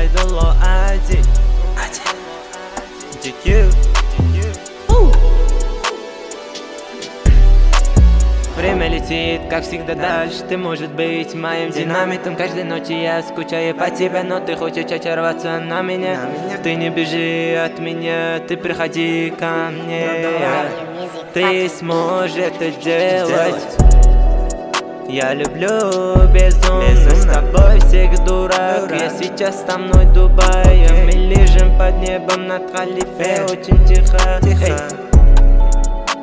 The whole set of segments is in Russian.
айдоло ади. DQ Время летит, как всегда дальше. Ты может быть моим динамитом. Каждой ночи я скучаю по тебе Но ты хочешь оторваться на меня, Ты не бежи от меня Ты приходи ко мне. Ну, ты сможешь это сделать. Я люблю безумно, безумно. с тобой всегда дурак. Я сейчас со мной Дубай okay. Мы лежим под небом над халифе. Очень тихо, тихо. Эй.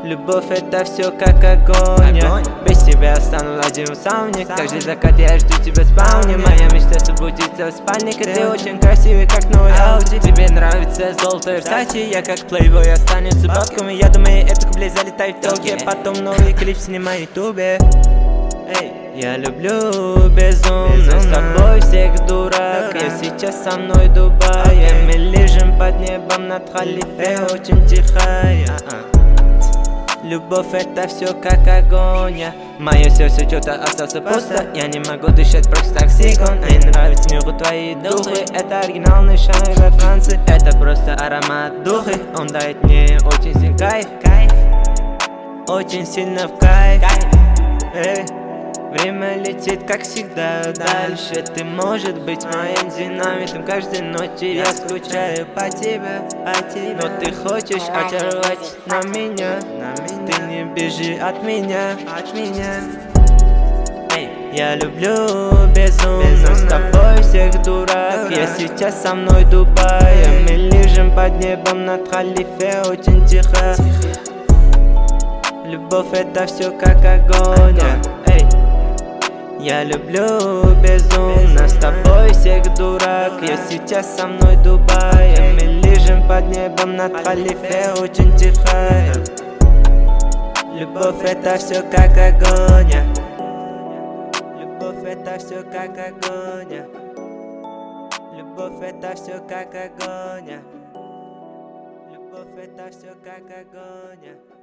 Любовь это все как огонь, огонь. Без тебя стану один в сауне. Каждый закат я жду тебя в спауне Моя мечта собудиться в спальнике. Ты очень красивый, как новый Ауди. Тебе нравится золотое Версачи Я как плейбой останется бабками. Я думаю, это кублей залетает в телке Потом новый клип снимай в ютубе. Я люблю безумно, с тобой сейчас со мной Дубай Мы лежим под небом над халифе Очень тихая. Любовь это все как огонь. Мое сердце что-то остался пусто. Я не могу дышать просто секунд Мне нравится миру твои духи. Это оригинальный шай во Франции. Это просто аромат духи. Он дает мне очень сильный кайф, кайф. Очень сильно в кайф, кайф. Эй. Время летит, как всегда, дальше. Ты может быть моим динамитом Каждой ночью я скучаю по тебе, по тебе. Но ты хочешь очаровать на меня, на меня. Ты не бежи от меня, от меня. Я люблю безумно, безумно. С тобой всех дурак. Я сейчас со мной Дубай Мы лежим под небом над халифе Очень тихо. Любовь это все как огонь я люблю безумно. С тобой всех дурак. Я сейчас со мной Дубай. Мы лежим под небом над халифе. Очень тихая Любовь это все как огонь. Любовь это все как огонь. Любовь это все как огонь. Любовь это все как огонь